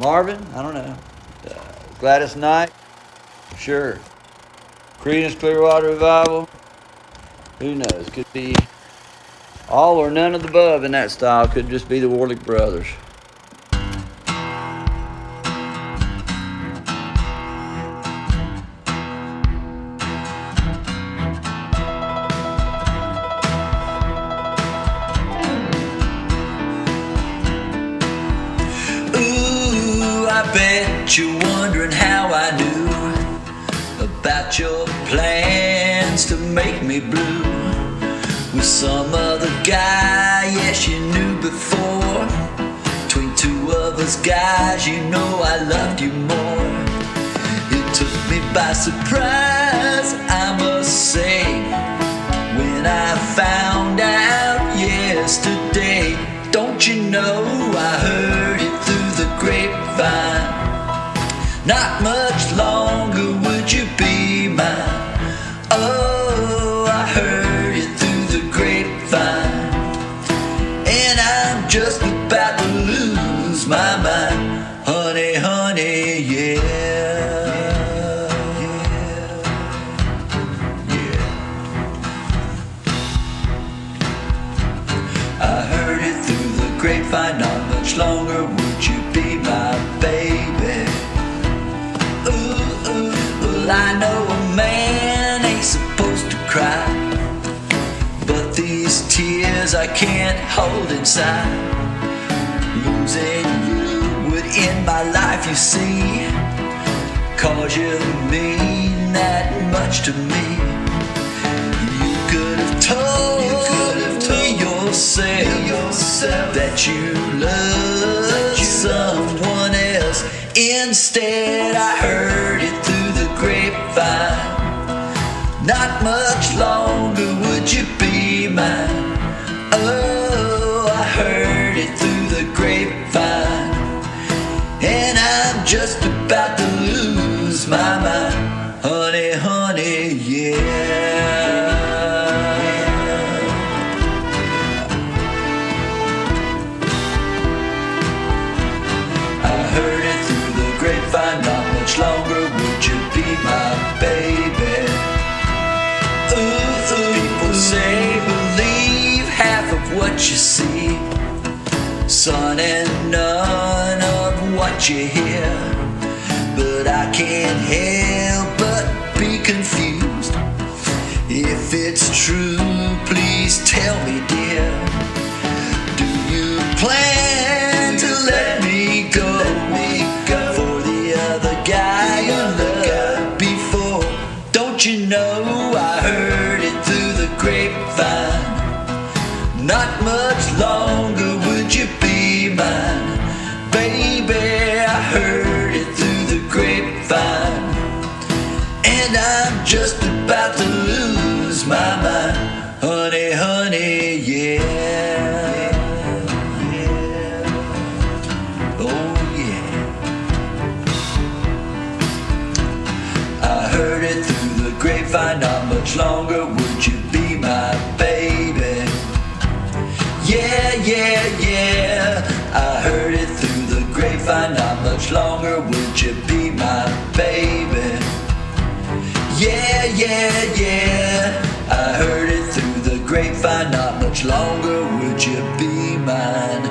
Marvin, I don't know. Uh, Gladys Knight, sure. Creedence Clearwater Revival, who knows? Could be all or none of the above in that style. Could just be the Warlick Brothers. Bet you're wondering how I knew about your plans to make me blue with some other guy. Yes, you knew before. Between two of us guys, you know I loved you more. It took me by surprise, I Not much longer would you be mine. Oh, I heard it through the grapevine. And I'm just about to lose my mind. Honey, honey, yeah. Yeah. Yeah. I heard it through the grapevine. Not much longer would you be can't hold inside. Losing you would end my life, you see. Cause you mean that much to me. You could have told, you could have told yourself, yourself that you love someone else. Instead, I heard it through the grapevine. Not much longer would you be mine. Longer would you be my baby. Ooh, ooh. People say believe half of what you see, son, and none of what you hear. But I can't help but be confused. If it's true, please tell me, dear. Grapevine. Not much longer would you be my baby. Yeah, yeah, yeah. I heard it through the grapevine. Not much longer would you be my baby. Yeah, yeah, yeah. I heard it through the grapevine. Not much longer would you be mine,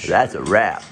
That's a wrap.